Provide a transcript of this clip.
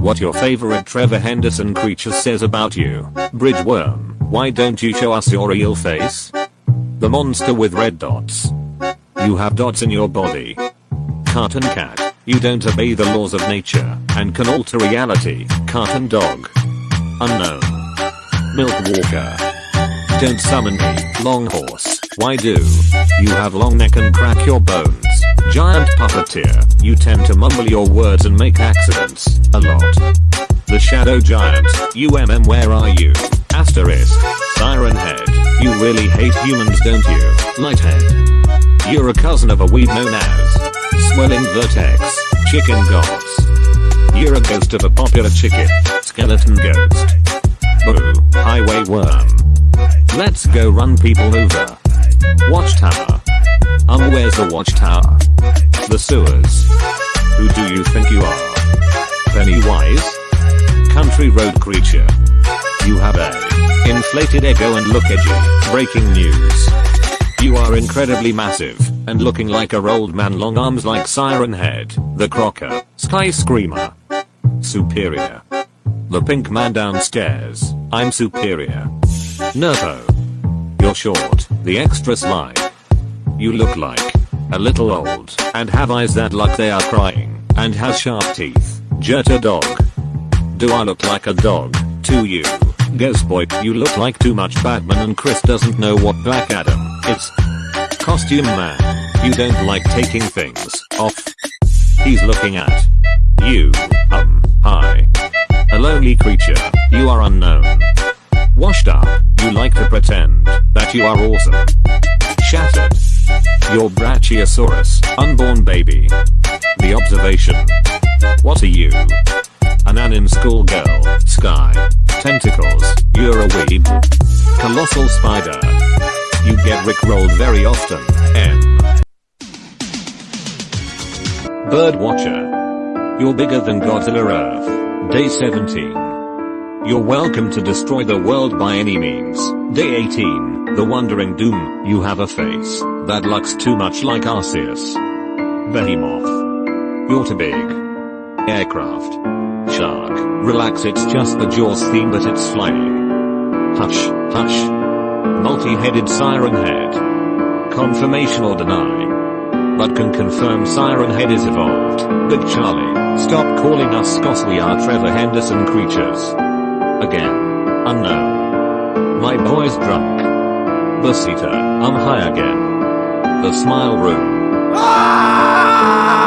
What your favorite Trevor Henderson creature says about you. Bridgeworm, why don't you show us your real face? The monster with red dots. You have dots in your body. Cartoon cat, you don't obey the laws of nature and can alter reality. Cartoon dog. Unknown. Milk walker. Don't summon me, long horse. Why do? You have long neck and crack your bones. Giant puppeteer, you tend to mumble your words and make accidents, a lot. The shadow giant, UMM where are you? Asterisk, siren head, you really hate humans don't you? Lighthead. You're a cousin of a weed known as Swelling Vertex, Chicken Gods. You're a ghost of a popular chicken, Skeleton Ghost. Boo, Highway Worm. Let's go run people over. Watchtower. Um where's the watchtower? The sewers. Who do you think you are? Pennywise? Country road creature. You have a inflated ego and look edgy. Breaking news. You are incredibly massive and looking like a old man long arms like Siren Head, the Crocker, Sky Screamer. Superior. The pink man downstairs. I'm superior. Nervo. You're short, the extra slide. You look like a little old and have eyes that look they are crying and has sharp teeth. Jetta dog. Do I look like a dog to you? Guess boy, you look like too much Batman and Chris doesn't know what Black Adam is. Costume man. You don't like taking things off. He's looking at you. Um, hi. A lonely creature. You are unknown. Washed up, you like to pretend that you are awesome. Shattered. Your Brachiosaurus, unborn baby. The observation. What are you? An anim schoolgirl, sky. Tentacles, you're a weeb. Colossal spider. You get rickrolled very often, M. Birdwatcher. You're bigger than Godzilla Earth. Day 17. You're welcome to destroy the world by any means. Day 18, The Wandering Doom, you have a face that looks too much like Arceus. Behemoth. You're too big. Aircraft. Shark, relax it's just the Jaws theme but it's flying. Hush, hush. Multi-headed siren head. Confirmation or deny. But can confirm siren head is evolved. Big Charlie, stop calling us cause we are Trevor Henderson creatures. Again. Unknown. My boy's drunk. Basita, I'm high again. The smile room. Ah!